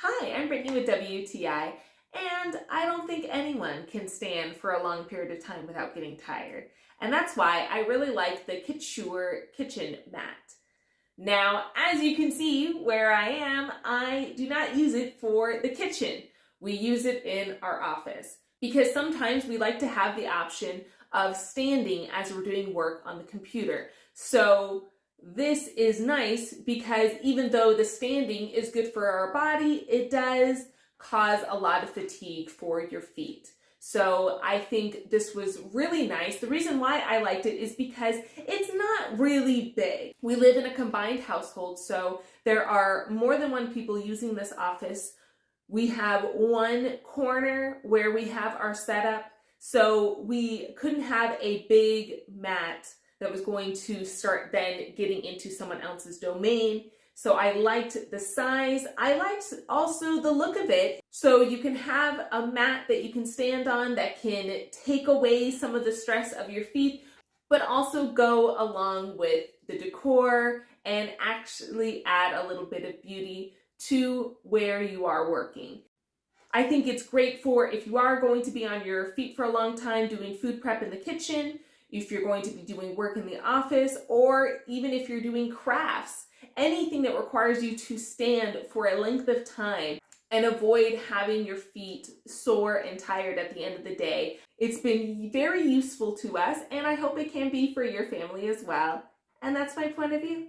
Hi, I'm Brittany with WTI, and I don't think anyone can stand for a long period of time without getting tired. And that's why I really like the Kitsure kitchen mat. Now, as you can see where I am, I do not use it for the kitchen. We use it in our office because sometimes we like to have the option of standing as we're doing work on the computer. So this is nice because even though the standing is good for our body, it does cause a lot of fatigue for your feet. So I think this was really nice. The reason why I liked it is because it's not really big. We live in a combined household, so there are more than one people using this office. We have one corner where we have our setup, so we couldn't have a big mat that was going to start then getting into someone else's domain. So I liked the size. I liked also the look of it. So you can have a mat that you can stand on that can take away some of the stress of your feet, but also go along with the decor and actually add a little bit of beauty to where you are working. I think it's great for if you are going to be on your feet for a long time doing food prep in the kitchen, if you're going to be doing work in the office, or even if you're doing crafts, anything that requires you to stand for a length of time and avoid having your feet sore and tired at the end of the day. It's been very useful to us, and I hope it can be for your family as well. And that's my point of view.